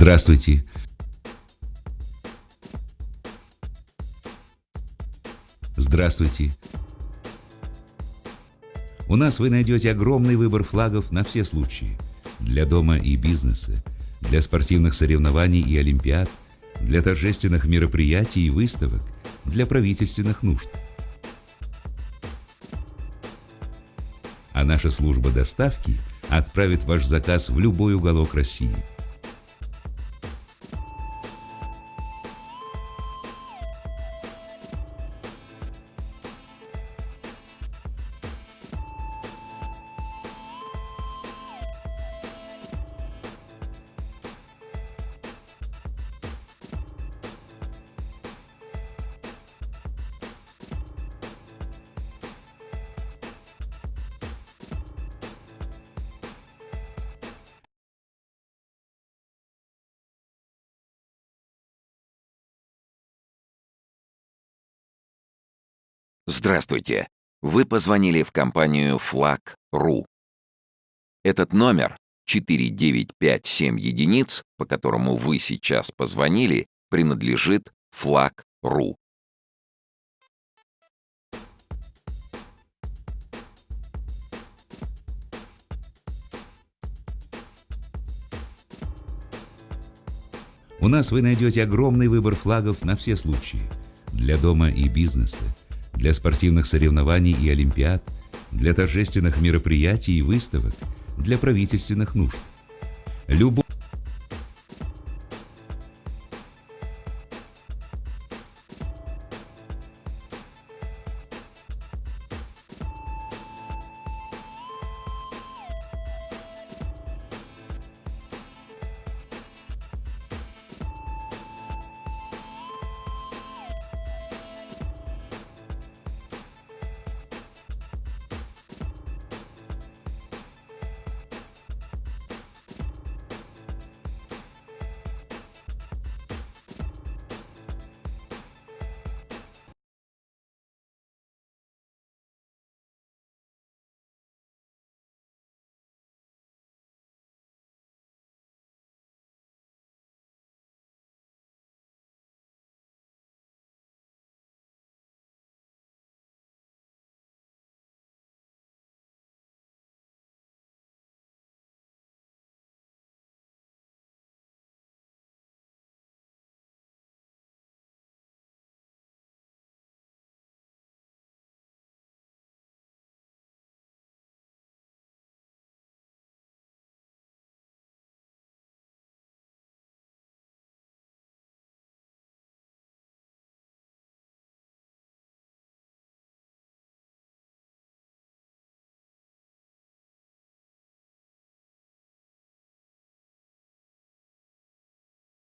Здравствуйте. Здравствуйте. У нас вы найдете огромный выбор флагов на все случаи. Для дома и бизнеса, для спортивных соревнований и олимпиад, для торжественных мероприятий и выставок, для правительственных нужд. А наша служба доставки отправит ваш заказ в любой уголок России – Здравствуйте. Вы позвонили в компанию Flag.ru. Этот номер 4957 единиц, по которому вы сейчас позвонили, принадлежит Flag.ru. У нас вы найдете огромный выбор флагов на все случаи. Для дома и бизнеса, для спортивных соревнований и олимпиад, для торжественных мероприятий и выставок, для правительственных нужд. Любой